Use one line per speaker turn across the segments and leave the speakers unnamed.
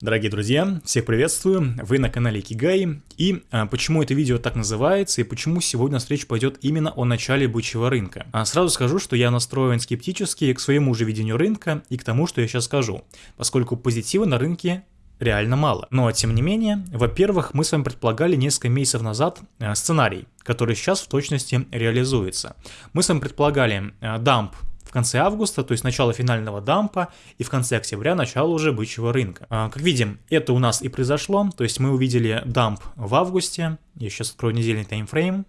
Дорогие друзья, всех приветствую, вы на канале Кигай, и а, почему это видео так называется, и почему сегодня речь пойдет именно о начале бычьего рынка. А, сразу скажу, что я настроен скептически к своему же видению рынка и к тому, что я сейчас скажу, поскольку позитива на рынке реально мало. Но тем не менее, во-первых, мы с вами предполагали несколько месяцев назад э, сценарий, который сейчас в точности реализуется. Мы с вами предполагали э, дамп в конце августа, то есть начало финального дампа, и в конце октября начало уже бычьего рынка. А, как видим, это у нас и произошло, то есть мы увидели дамп в августе, я сейчас открою недельный таймфрейм,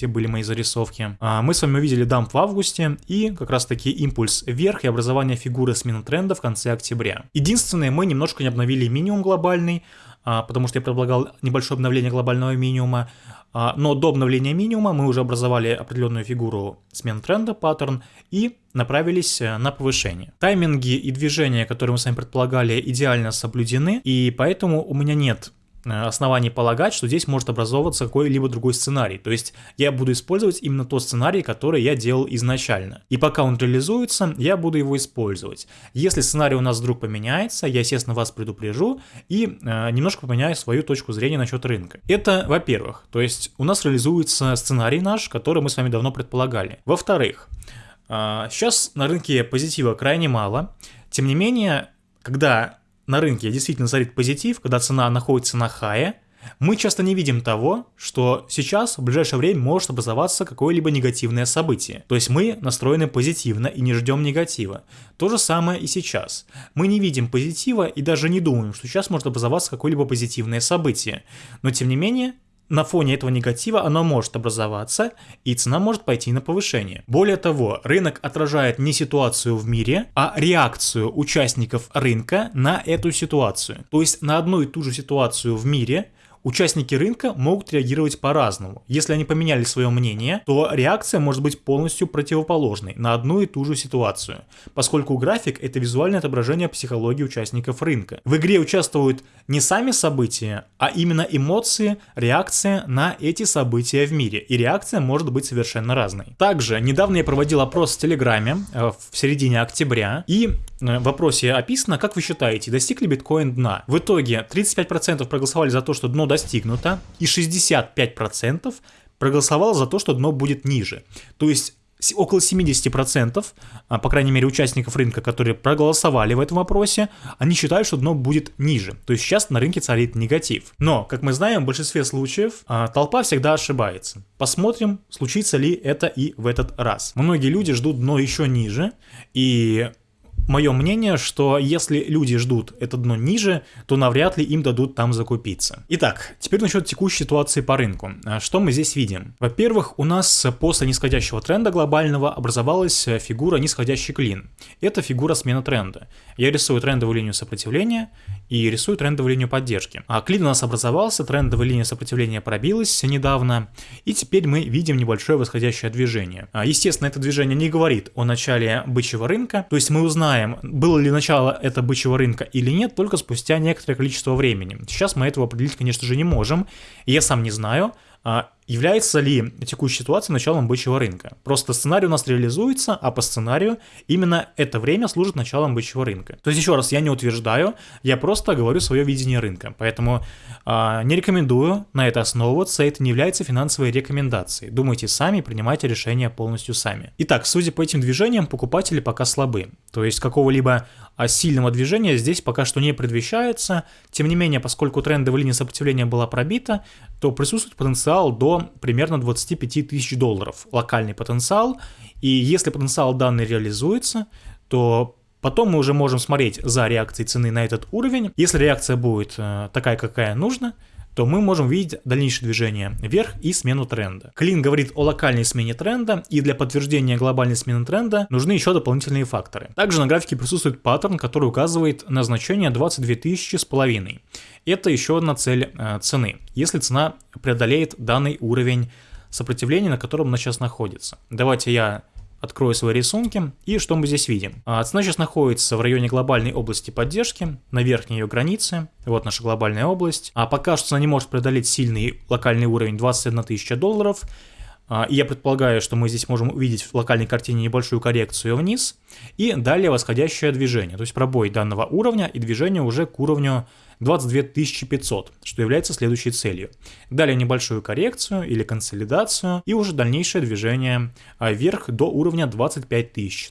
где были мои зарисовки. А, мы с вами увидели дамп в августе и как раз таки импульс вверх и образование фигуры смены тренда в конце октября. Единственное, мы немножко не обновили минимум глобальный, потому что я предлагал небольшое обновление глобального минимума, а, но до обновления минимума мы уже образовали определенную фигуру смен тренда, паттерн, и направились э, на повышение. Тайминги и движения, которые мы с вами предполагали, идеально соблюдены, и поэтому у меня нет оснований полагать, что здесь может образовываться какой-либо другой сценарий. То есть я буду использовать именно тот сценарий, который я делал изначально. И пока он реализуется, я буду его использовать. Если сценарий у нас вдруг поменяется, я, естественно, вас предупрежу и э, немножко поменяю свою точку зрения насчет рынка. Это, во-первых, то есть у нас реализуется сценарий наш, который мы с вами давно предполагали. Во-вторых, э, сейчас на рынке позитива крайне мало. Тем не менее, когда на рынке действительно царит позитив, когда цена находится на хае, мы часто не видим того, что сейчас в ближайшее время может образоваться какое-либо негативное событие. То есть мы настроены позитивно и не ждем негатива. То же самое и сейчас. Мы не видим позитива и даже не думаем, что сейчас может образоваться какое-либо позитивное событие. Но тем не менее, на фоне этого негатива оно может образоваться, и цена может пойти на повышение. Более того, рынок отражает не ситуацию в мире, а реакцию участников рынка на эту ситуацию. То есть на одну и ту же ситуацию в мире Участники рынка могут реагировать по-разному. Если они поменяли свое мнение, то реакция может быть полностью противоположной на одну и ту же ситуацию, поскольку график – это визуальное отображение психологии участников рынка. В игре участвуют не сами события, а именно эмоции, реакция на эти события в мире, и реакция может быть совершенно разной. Также недавно я проводил опрос в Телеграме э, в середине октября, и вопросе описано, как вы считаете, достиг ли биткоин дна? В итоге 35% проголосовали за то, что дно достигнуто, и 65% проголосовало за то, что дно будет ниже. То есть около 70%, а, по крайней мере, участников рынка, которые проголосовали в этом вопросе, они считают, что дно будет ниже. То есть сейчас на рынке царит негатив. Но, как мы знаем, в большинстве случаев а, толпа всегда ошибается. Посмотрим, случится ли это и в этот раз. Многие люди ждут дно еще ниже, и мое мнение, что если люди ждут это дно ниже, то навряд ли им дадут там закупиться. Итак, теперь насчет текущей ситуации по рынку. А что мы здесь видим? Во-первых, у нас после нисходящего тренда глобального образовалась фигура нисходящий клин. Это фигура смены тренда. Я рисую трендовую линию сопротивления и рисую трендовую линию поддержки. А клин у нас образовался, трендовая линия сопротивления пробилась недавно, и теперь мы видим небольшое восходящее движение. А, естественно, это движение не говорит о начале бычьего рынка, то есть мы узнаем, узнаем, было ли начало это бычьего рынка или нет, только спустя некоторое количество времени. Сейчас мы этого определить, конечно же, не можем. Я сам не знаю, а, Является ли текущая ситуация началом бычьего рынка? Просто сценарий у нас реализуется, а по сценарию именно это время служит началом бычьего рынка. То есть еще раз, я не утверждаю, я просто говорю свое видение рынка. Поэтому э, не рекомендую на это основываться, это не является финансовой рекомендацией. Думайте сами, принимайте решения полностью сами. Итак, судя по этим движениям, покупатели пока слабы. То есть какого-либо а, сильного движения здесь пока что не предвещается. Тем не менее, поскольку трендовая линия сопротивления была пробита, то присутствует потенциал до примерно 25 тысяч долларов локальный потенциал. И если потенциал данный реализуется, то потом мы уже можем смотреть за реакцией цены на этот уровень. Если реакция будет э, такая, какая нужна, то мы можем видеть дальнейшее движение вверх и смену тренда. Клин говорит о локальной смене тренда, и для подтверждения глобальной смены тренда нужны еще дополнительные факторы. Также на графике присутствует паттерн, который указывает на значение 22 тысячи с половиной. Это еще одна цель э, цены, если цена преодолеет данный уровень сопротивления, на котором она сейчас находится. Давайте я открою свои рисунки, и что мы здесь видим? А, цена сейчас находится в районе глобальной области поддержки, на верхней ее границе, вот наша глобальная область. А пока что цена не может преодолеть сильный локальный уровень 21 тысяча долларов, и я предполагаю, что мы здесь можем увидеть в локальной картине небольшую коррекцию вниз, и далее восходящее движение, то есть пробой данного уровня и движение уже к уровню 22 500, что является следующей целью. Далее небольшую коррекцию или консолидацию и уже дальнейшее движение а, вверх до уровня 25 тысяч.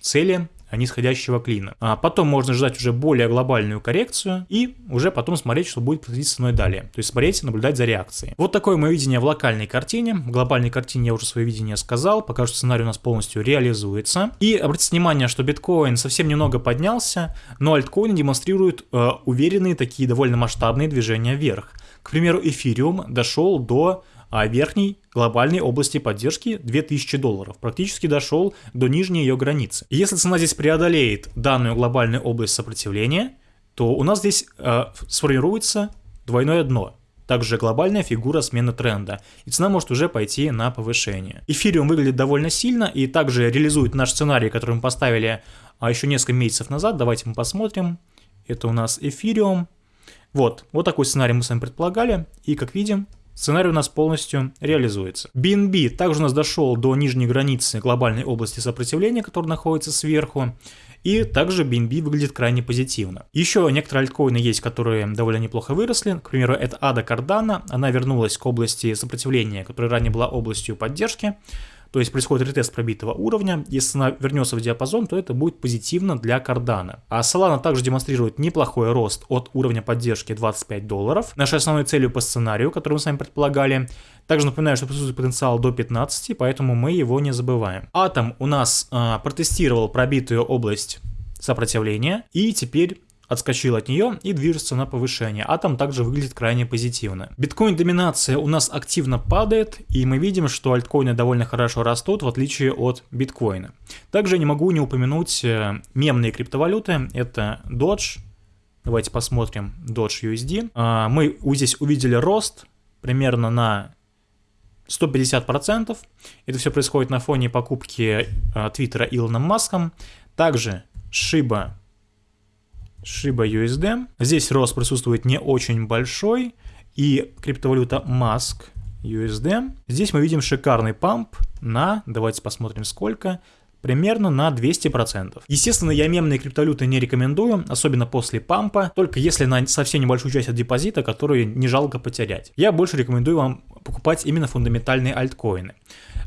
Цели нисходящего клина. А потом можно ждать уже более глобальную коррекцию и уже потом смотреть, что будет происходить с ценой далее. То есть смотреть, наблюдать за реакцией. Вот такое мое видение в локальной картине. В глобальной картине я уже свое видение сказал, пока что сценарий у нас полностью реализуется. И обратите внимание, что биткоин совсем немного поднялся, но альткоины демонстрируют э, уверенные такие довольно масштабные движения вверх. К примеру, эфириум дошел до а верхней глобальной области поддержки 2000 долларов, практически дошел до нижней ее границы. И если цена здесь преодолеет данную глобальную область сопротивления, то у нас здесь э, сформируется двойное дно, также глобальная фигура смены тренда, и цена может уже пойти на повышение. Эфириум выглядит довольно сильно и также реализует наш сценарий, который мы поставили а, еще несколько месяцев назад. Давайте мы посмотрим. Это у нас эфириум. Вот, вот такой сценарий мы с вами предполагали, и как видим, Сценарий у нас полностью реализуется. BNB также у нас дошел до нижней границы глобальной области сопротивления, которая находится сверху. И также BNB выглядит крайне позитивно. Еще некоторые альткоины есть, которые довольно неплохо выросли. К примеру, это Ада Cardano. Она вернулась к области сопротивления, которая ранее была областью поддержки. То есть происходит ретест пробитого уровня. Если она вернется в диапазон, то это будет позитивно для кардана. А Solana также демонстрирует неплохой рост от уровня поддержки 25 долларов. Нашей основной целью по сценарию, который мы с вами предполагали. Также напоминаю, что присутствует потенциал до 15, поэтому мы его не забываем. Атом у нас э, протестировал пробитую область сопротивления и теперь отскочил от нее и движется на повышение. Атом также выглядит крайне позитивно. Биткоин доминация у нас активно падает, и мы видим, что альткоины довольно хорошо растут, в отличие от биткоина. Также не могу не упомянуть э, мемные криптовалюты, это Dodge, давайте посмотрим Dodge USD. А, мы здесь увидели рост примерно на 150%. Это все происходит на фоне покупки э, Твиттера Илоном Маском. Также Shiba Shiba USD. Здесь рост присутствует не очень большой. И криптовалюта Mask USD. Здесь мы видим шикарный памп на, давайте посмотрим сколько, примерно на 200%. Естественно, я мемные криптовалюты не рекомендую, особенно после пампа, только если на совсем небольшую часть от депозита, которую не жалко потерять. Я больше рекомендую вам покупать именно фундаментальные альткоины.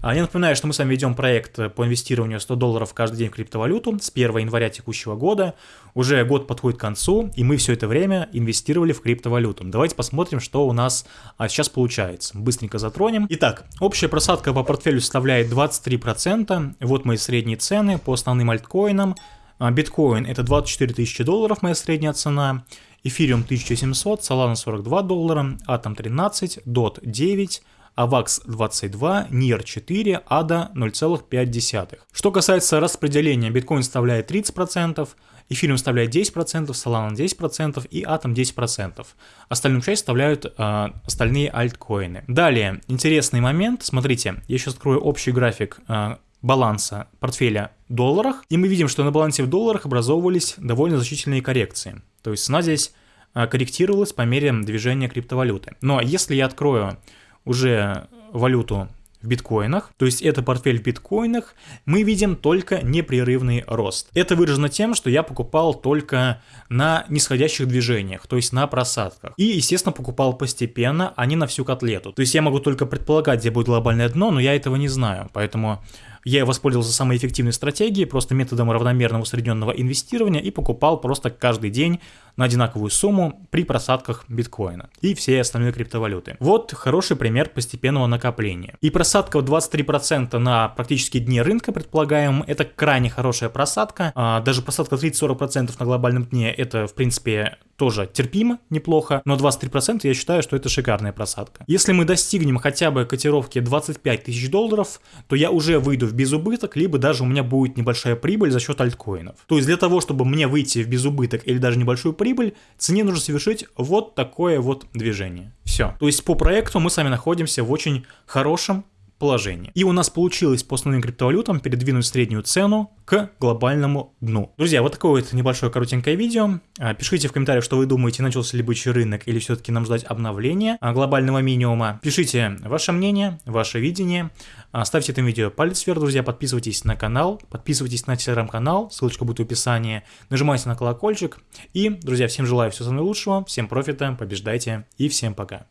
А, я напоминаю, что мы с вами ведем проект по инвестированию 100 долларов каждый день в криптовалюту с 1 января текущего года. Уже год подходит к концу, и мы все это время инвестировали в криптовалюту. Давайте посмотрим, что у нас а, сейчас получается. Быстренько затронем. Итак, общая просадка по портфелю составляет 23%. Вот мои средние цены по основным альткоинам. А, биткоин это 24 тысячи долларов, моя средняя цена. Эфириум 1700, Solana 42 доллара, Atom 13, DOT 9, AVAX 22, NIR 4, ADA 0,5. Что касается распределения, биткоин составляет 30%, эфириум составляет 10%, Solana 10% и Atom 10%. Остальную часть составляют э, остальные альткоины. Далее, интересный момент, смотрите, я сейчас открою общий график э, баланса портфеля в долларах, и мы видим, что на балансе в долларах образовывались довольно значительные коррекции. То есть цена здесь э, корректировалась по мере движения криптовалюты. Но если я открою уже валюту в биткоинах, то есть это портфель в биткоинах, мы видим только непрерывный рост. Это выражено тем, что я покупал только на нисходящих движениях, то есть на просадках. И, естественно, покупал постепенно, а не на всю котлету. То есть я могу только предполагать, где будет глобальное дно, но я этого не знаю, поэтому я воспользовался самой эффективной стратегией, просто методом равномерного усредненного инвестирования и покупал просто каждый день на одинаковую сумму при просадках биткоина и все остальные криптовалюты. Вот хороший пример постепенного накопления. И просадка в 23% на практически дне рынка, предполагаем, это крайне хорошая просадка. А даже просадка 30-40% на глобальном дне это, в принципе, тоже терпимо, неплохо, но 23% я считаю, что это шикарная просадка. Если мы достигнем хотя бы котировки 25 тысяч долларов, то я уже выйду безубыток, либо даже у меня будет небольшая прибыль за счет альткоинов. То есть для того, чтобы мне выйти в безубыток или даже небольшую прибыль, цене нужно совершить вот такое вот движение. Все. То есть по проекту мы с вами находимся в очень хорошем положении. И у нас получилось по основным криптовалютам передвинуть среднюю цену к глобальному дну. Друзья, вот такое вот небольшое коротенькое видео. А, пишите в комментариях, что вы думаете, начался ли бычий рынок или все-таки нам ждать обновления а, глобального минимума. Пишите ваше мнение, ваше видение. А, ставьте этому видео палец вверх, друзья, подписывайтесь на канал, подписывайтесь на телеграм-канал, ссылочка будет в описании, нажимайте на колокольчик. И, друзья, всем желаю всего самого лучшего, всем профита, побеждайте и всем пока.